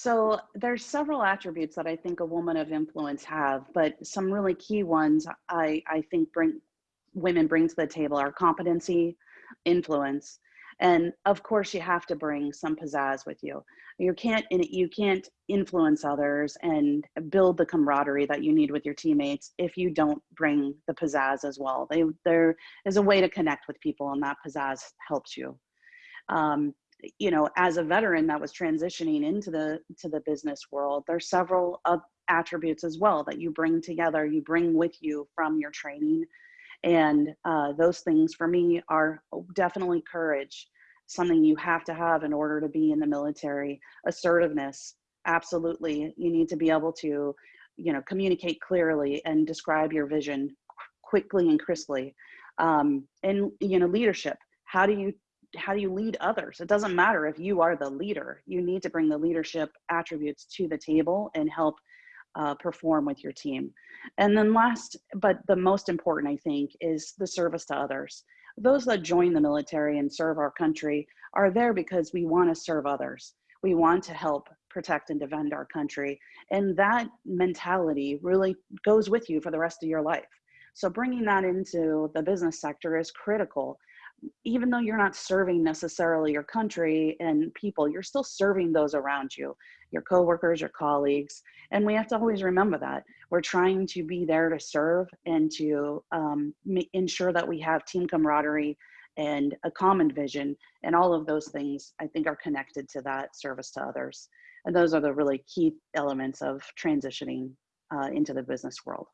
So there's several attributes that I think a woman of influence have, but some really key ones I, I think bring women bring to the table are competency, influence, and of course you have to bring some pizzazz with you. You can't you can't influence others and build the camaraderie that you need with your teammates if you don't bring the pizzazz as well. They, there is a way to connect with people and that pizzazz helps you. Um, you know, as a veteran that was transitioning into the to the business world, there's several uh, attributes as well that you bring together, you bring with you from your training. And uh, those things for me are definitely courage, something you have to have in order to be in the military. Assertiveness, absolutely. You need to be able to, you know, communicate clearly and describe your vision quickly and crisply. Um, and, you know, leadership. How do you how do you lead others? It doesn't matter if you are the leader. You need to bring the leadership attributes to the table and help uh, perform with your team. And then last, but the most important, I think, is the service to others. Those that join the military and serve our country are there because we want to serve others. We want to help protect and defend our country. And that mentality really goes with you for the rest of your life. So bringing that into the business sector is critical even though you're not serving necessarily your country and people, you're still serving those around you, your coworkers, your colleagues. And we have to always remember that. We're trying to be there to serve and to um, ensure that we have team camaraderie and a common vision. And all of those things, I think, are connected to that service to others. And those are the really key elements of transitioning uh, into the business world.